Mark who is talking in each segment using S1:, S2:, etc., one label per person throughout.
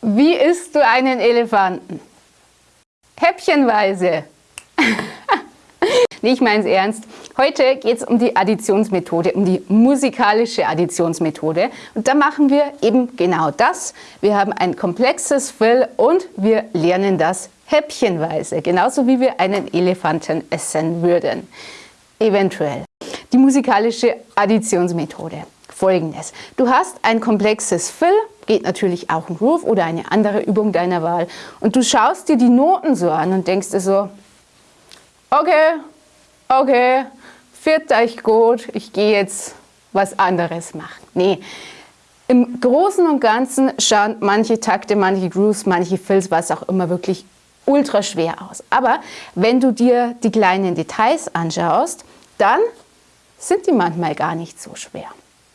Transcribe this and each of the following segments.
S1: Wie isst du einen Elefanten? Häppchenweise. nee, ich meine es ernst. Heute geht es um die Additionsmethode, um die musikalische Additionsmethode. Und da machen wir eben genau das. Wir haben ein komplexes Fill und wir lernen das häppchenweise, genauso wie wir einen Elefanten essen würden. Eventuell. Die musikalische Additionsmethode. Folgendes. Du hast ein komplexes Fill, geht natürlich auch ein Groove oder eine andere Übung deiner Wahl. Und du schaust dir die Noten so an und denkst dir so, okay, okay, wird euch gut, ich gehe jetzt was anderes machen. Nee, im Großen und Ganzen schauen manche Takte, manche Grooves, manche Fills, was auch immer, wirklich ultra schwer aus. Aber wenn du dir die kleinen Details anschaust, dann sind die manchmal gar nicht so schwer.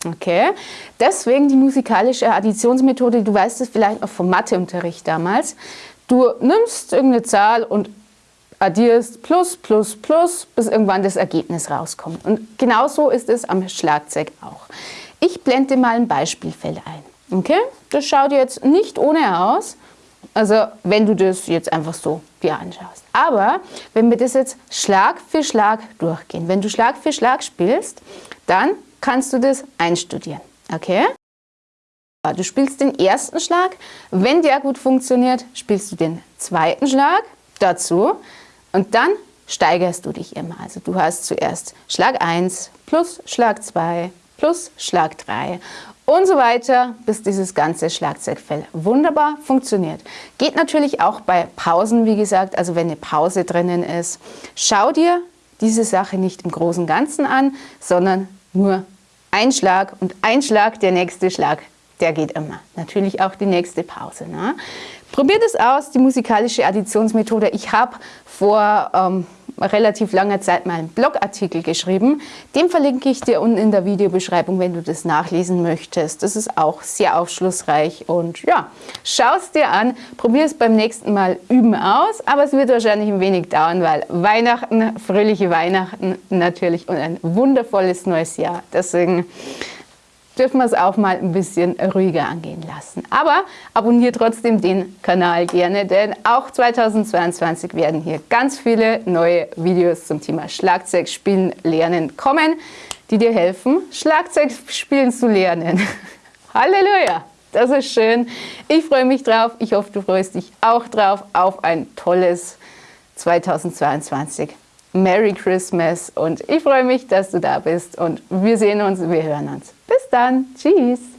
S1: Okay, deswegen die musikalische Additionsmethode, du weißt es vielleicht noch vom Matheunterricht damals. Du nimmst irgendeine Zahl und addierst plus, plus, plus, bis irgendwann das Ergebnis rauskommt. Und genauso ist es am Schlagzeug auch. Ich blende mal ein Beispielfeld ein. Okay? Das schaut jetzt nicht ohne aus, also wenn du das jetzt einfach so dir anschaust. Aber wenn wir das jetzt Schlag für Schlag durchgehen, wenn du Schlag für Schlag spielst, dann kannst du das einstudieren. Okay? Du spielst den ersten Schlag. Wenn der gut funktioniert, spielst du den zweiten Schlag dazu. Und dann steigerst du dich immer. Also du hast zuerst Schlag 1 plus Schlag 2 plus Schlag 3 und so weiter, bis dieses ganze Schlagzeugfell wunderbar funktioniert. Geht natürlich auch bei Pausen, wie gesagt, also wenn eine Pause drinnen ist. Schau dir diese Sache nicht im großen Ganzen an, sondern nur ein Schlag und ein Schlag, der nächste Schlag, der geht immer. Natürlich auch die nächste Pause. Ne? Probiert es aus, die musikalische Additionsmethode. Ich habe vor ähm, relativ langer Zeit mal einen Blogartikel geschrieben. Den verlinke ich dir unten in der Videobeschreibung, wenn du das nachlesen möchtest. Das ist auch sehr aufschlussreich und ja, schau es dir an, probier es beim nächsten Mal üben aus, aber es wird wahrscheinlich ein wenig dauern, weil Weihnachten, fröhliche Weihnachten natürlich und ein wundervolles neues Jahr. Deswegen dürfen wir es auch mal ein bisschen ruhiger angehen lassen. Aber abonniere trotzdem den Kanal gerne, denn auch 2022 werden hier ganz viele neue Videos zum Thema Schlagzeugspielen lernen kommen, die dir helfen, Schlagzeugspielen zu lernen. Halleluja! Das ist schön. Ich freue mich drauf. Ich hoffe, du freust dich auch drauf auf ein tolles 2022. Merry Christmas und ich freue mich, dass du da bist und wir sehen uns, wir hören uns. Dann. Tschüss.